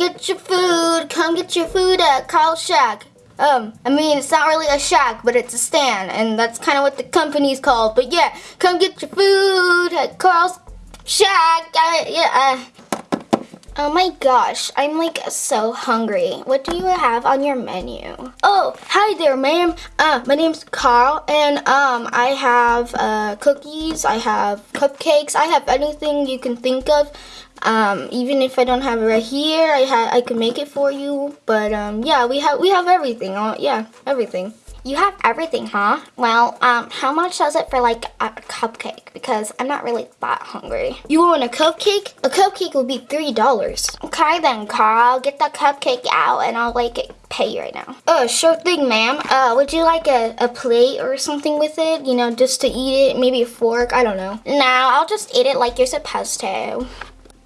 get your food. Come get your food at Carl's Shack. Um, I mean, it's not really a shack, but it's a stand, and that's kind of what the company's called. But yeah, come get your food at Carl's Shack. Uh, yeah. Oh my gosh, I'm like so hungry. What do you have on your menu? Oh, hi there, ma'am. Uh, my name's Carl, and um, I have uh, cookies, I have cupcakes, I have anything you can think of. Um, even if I don't have it right here, I ha I can make it for you. But um, yeah, we have we have everything. Uh, yeah, everything. You have everything, huh? Well, um, how much does it for like a cupcake? Because I'm not really that hungry. You want a cupcake? A cupcake will be three dollars. Okay then, Carl, get that cupcake out and I'll like pay you right now. Oh, sure thing, ma'am. Uh, would you like a, a plate or something with it? You know, just to eat it? Maybe a fork? I don't know. No, I'll just eat it like you're supposed to.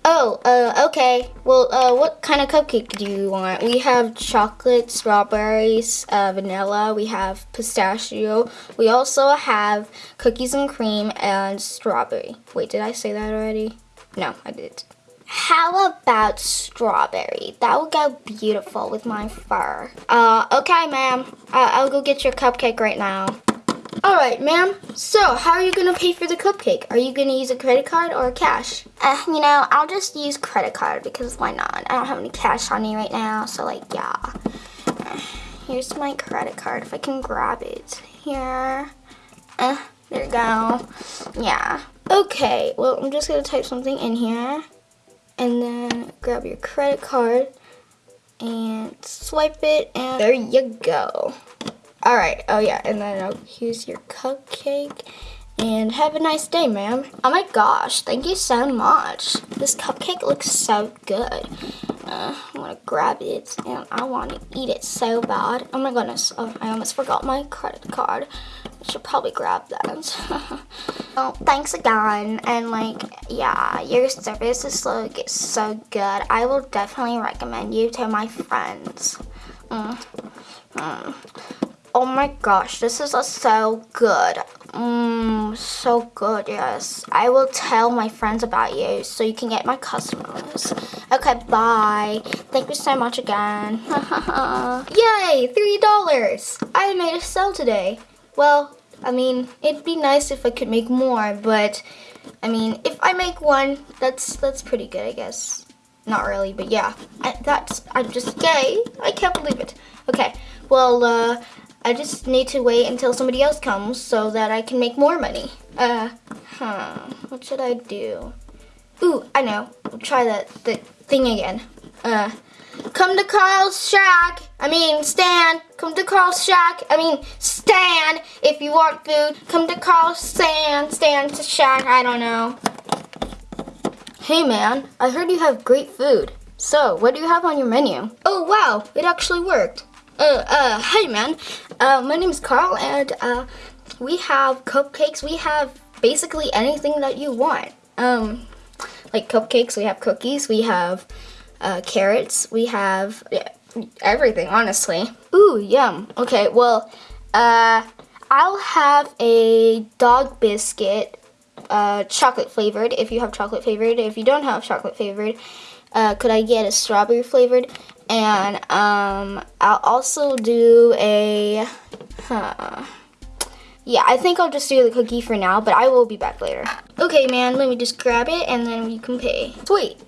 Oh, uh, okay. Well, uh, what kind of cupcake do you want? We have chocolate, strawberries, uh, vanilla. We have pistachio. We also have cookies and cream and strawberry. Wait, did I say that already? No, I did. How about strawberry? That would go beautiful with my fur. Uh, okay, ma'am. I'll go get your cupcake right now. All right, ma'am. So, how are you going to pay for the cupcake? Are you going to use a credit card or cash? Uh, you know, I'll just use credit card because why not? I don't have any cash on me right now, so like, yeah. Here's my credit card if I can grab it. Here. Uh, there you go. Yeah. Okay, well, I'm just going to type something in here. And then grab your credit card and swipe it, and there you go. All right. Oh, yeah. And then oh, here's your cupcake. And have a nice day, ma'am. Oh my gosh, thank you so much. This cupcake looks so good. Uh, I want to grab it and I want to eat it so bad. Oh my goodness, oh, I almost forgot my credit card. I should probably grab that. well, thanks again. And like, yeah, your service is like so good. I will definitely recommend you to my friends. Mm. Mm. Oh my gosh, this is so good. Mmm, so good, yes. I will tell my friends about you so you can get my customers. Okay, bye. Thank you so much again. Yay, $3! I made a sale today. Well, I mean, it'd be nice if I could make more, but I mean, if I make one, that's that's pretty good, I guess. Not really, but yeah. I, that's, I'm just, gay. I can't believe it. Okay, well, uh, I just need to wait until somebody else comes so that I can make more money. Uh, huh, what should I do? Ooh, I know. I'll try that the thing again. Uh, come to Carl's Shack. I mean, Stan. Come to Carl's Shack. I mean, Stan. If you want food, come to Carl's Stan. Stan's Shack. I don't know. Hey, man. I heard you have great food. So, what do you have on your menu? Oh, wow. It actually worked. Uh, uh, hi man. Uh, my name is Carl and, uh, we have cupcakes. We have basically anything that you want. Um, like cupcakes, we have cookies, we have, uh, carrots, we have yeah, everything, honestly. Ooh, yum. Okay, well, uh, I'll have a dog biscuit, uh, chocolate flavored, if you have chocolate flavored. If you don't have chocolate flavored, uh, could I get a strawberry flavored? And um, I'll also do a, huh. Yeah, I think I'll just do the cookie for now, but I will be back later. Okay, man, let me just grab it and then you can pay. Sweet.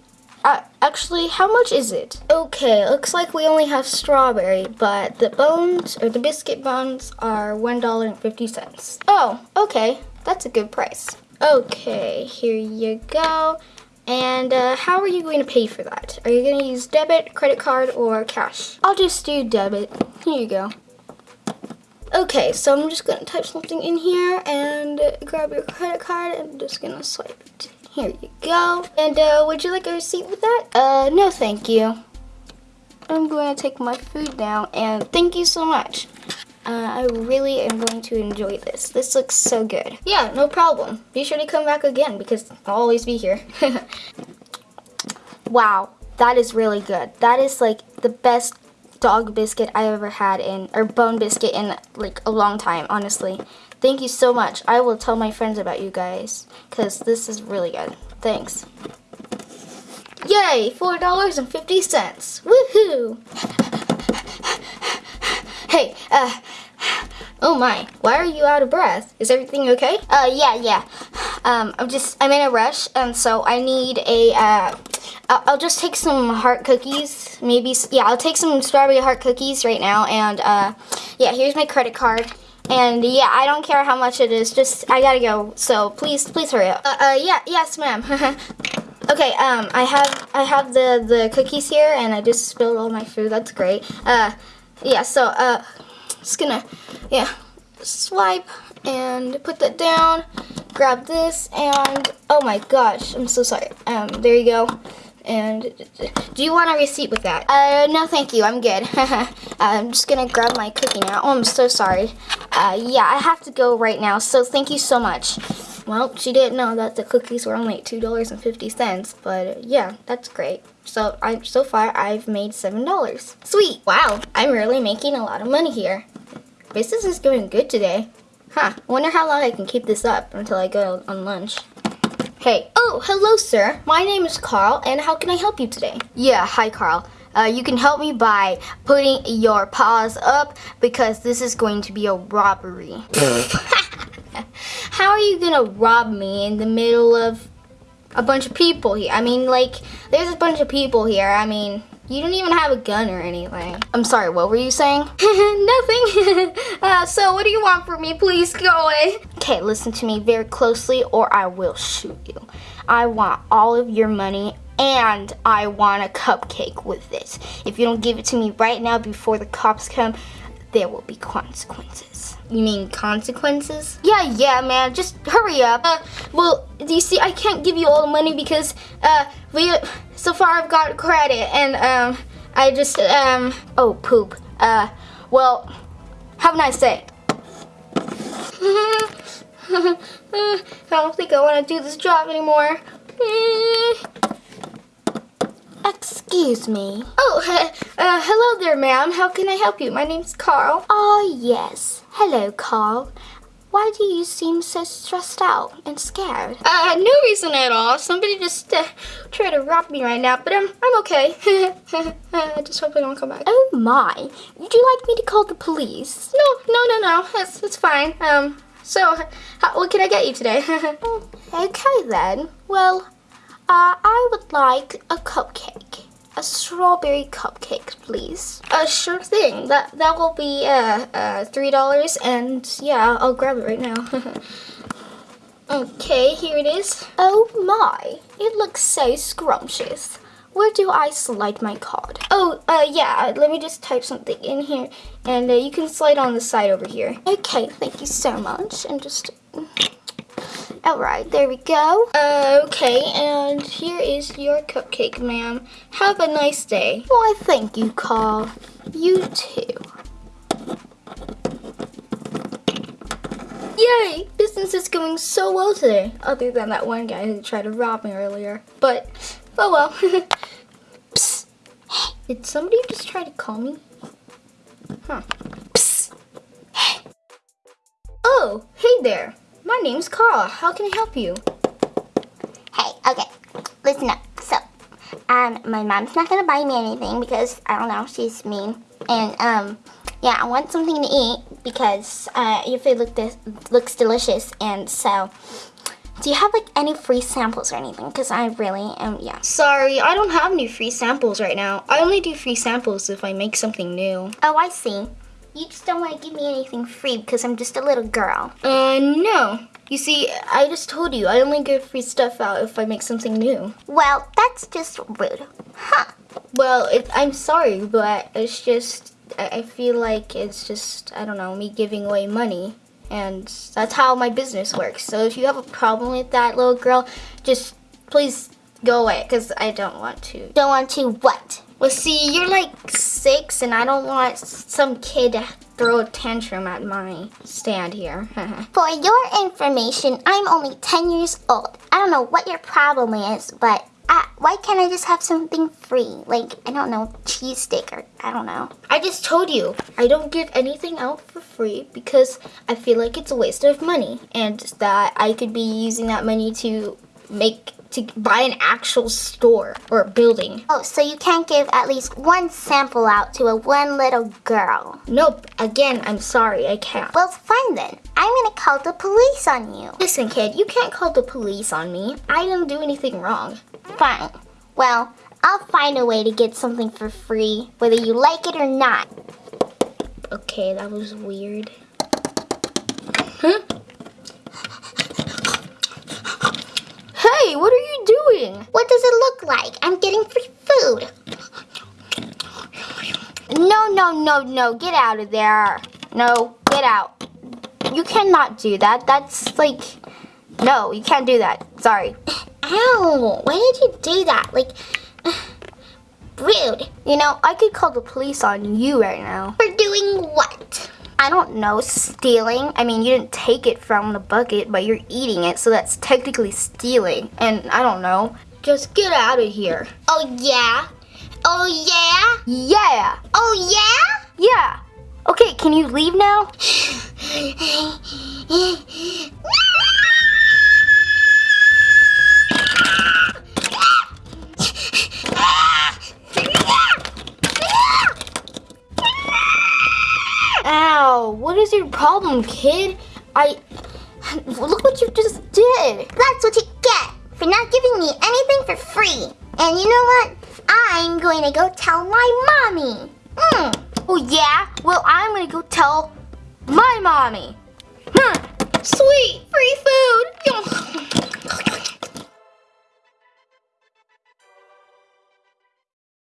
Uh, actually, how much is it? Okay, looks like we only have strawberry, but the bones, or the biscuit bones, are $1.50. Oh, okay, that's a good price. Okay, here you go. And uh, how are you going to pay for that? Are you going to use debit, credit card, or cash? I'll just do debit. Here you go. Okay, so I'm just going to type something in here and grab your credit card. I'm just going to swipe it. Here you go. And uh, would you like a receipt with that? Uh, no thank you. I'm going to take my food now and thank you so much. Uh, I really am going to enjoy this. This looks so good. Yeah, no problem. Be sure to come back again because I'll always be here. wow, that is really good. That is like the best dog biscuit I ever had in, or bone biscuit in like a long time, honestly. Thank you so much. I will tell my friends about you guys because this is really good. Thanks. Yay, $4.50. Woohoo! hey, uh, oh my, why are you out of breath? Is everything okay? Uh, yeah, yeah. Um, I'm just, I'm in a rush, and so I need a, uh, I'll, just take some heart cookies, maybe, yeah, I'll take some strawberry heart cookies right now, and, uh, yeah, here's my credit card. And yeah, I don't care how much it is. Just I gotta go. So please, please hurry up. Uh, uh yeah, yes, ma'am. okay, um, I have I have the the cookies here, and I just spilled all my food. That's great. Uh, yeah. So uh, just gonna yeah, swipe and put that down. Grab this, and oh my gosh, I'm so sorry. Um, there you go. And do you want a receipt with that? Uh, no thank you, I'm good. I'm just gonna grab my cookie now. Oh, I'm so sorry. Uh, yeah, I have to go right now, so thank you so much. Well, she didn't know that the cookies were only $2.50, but yeah, that's great. So I so far I've made $7. Sweet! Wow, I'm really making a lot of money here. Business is going good today. Huh, wonder how long I can keep this up until I go on lunch. Hey. Oh, hello, sir. My name is Carl, and how can I help you today? Yeah, hi, Carl. Uh, you can help me by putting your paws up because this is going to be a robbery. how are you gonna rob me in the middle of a bunch of people here? I mean, like, there's a bunch of people here. I mean, you don't even have a gun or anything. I'm sorry, what were you saying? Nothing. uh, so what do you want from me? Please go away. Okay, listen to me very closely or I will shoot you. I want all of your money and I want a cupcake with it. If you don't give it to me right now before the cops come, there will be consequences. You mean consequences? Yeah, yeah, man. Just hurry up. Uh, well, do you see, I can't give you all the money because uh, we so far I've got credit and um, I just um, oh poop. Uh, well, have a nice day. I don't think I want to do this job anymore. Excuse me. Oh, uh, hello there, ma'am. How can I help you? My name's Carl. Oh, yes. Hello, Carl. Why do you seem so stressed out and scared? Uh, no reason at all. Somebody just uh, tried to rob me right now, but I'm, I'm okay. I just hope they don't come back. Oh my. Would you like me to call the police? No, no, no, no. That's, that's fine. Um, so, how, what can I get you today? okay then. Well, uh, I would like a cupcake. A strawberry cupcake, please. Uh, sure thing. That that will be uh, uh three dollars, and yeah, I'll grab it right now. okay, here it is. Oh my! It looks so scrumptious. Where do I slide my card? Oh, uh, yeah, let me just type something in here, and uh, you can slide on the side over here. Okay, thank you so much, and just... Alright, there we go. Uh, okay, and here is your cupcake, ma'am. Have a nice day. Why, thank you, Carl. You too. Yay! Business is going so well today. Other than that one guy who tried to rob me earlier. But, oh well. Psst. Hey, did somebody just try to call me? Huh. Psst. Hey. Oh, hey there. My name's Carl. How can I help you? Hey, okay. Listen up. So, um, my mom's not gonna buy me anything because, I don't know, she's mean. And, um, yeah, I want something to eat because, uh, your food look looks delicious. And so, do you have, like, any free samples or anything? Because I really am, yeah. Sorry, I don't have any free samples right now. I only do free samples if I make something new. Oh, I see. You just don't want to give me anything free because I'm just a little girl. Uh, no. You see, I just told you, I only give free stuff out if I make something new. Well, that's just rude. Huh. Well, it, I'm sorry, but it's just, I, I feel like it's just, I don't know, me giving away money. And that's how my business works. So if you have a problem with that, little girl, just please go away because I don't want to. Don't want to what? Well, see, you're like six, and I don't want some kid to throw a tantrum at my stand here. For your information, I'm only 10 years old. I don't know what your problem is, but I, why can't I just have something free? Like, I don't know, cheese stick or I don't know. I just told you, I don't give anything out for free because I feel like it's a waste of money and that I could be using that money to make to buy an actual store or building. Oh, so you can't give at least one sample out to a one little girl. Nope, again, I'm sorry, I can't. Well, fine then. I'm gonna call the police on you. Listen, kid, you can't call the police on me. I didn't do anything wrong. Fine. Well, I'll find a way to get something for free, whether you like it or not. Okay, that was weird. Huh? Hey, what are you doing? What does it look like? I'm getting free food. No, no, no, no, get out of there. No, get out. You cannot do that. That's like, no, you can't do that. Sorry. Ow, why did you do that? Like, rude. You know, I could call the police on you right now. For doing what? I don't know, stealing. I mean, you didn't take it from the bucket, but you're eating it, so that's technically stealing. And I don't know. Just get out of here. Oh, yeah? Oh, yeah? Yeah. Oh, yeah? Yeah. Okay, can you leave now? Ow, what is your problem, kid? I. Look what you just did. That's what you get for not giving me anything for free. And you know what? I'm going to go tell my mommy. Hmm. Oh, yeah? Well, I'm gonna go tell my mommy. Hmm. Sweet, free food.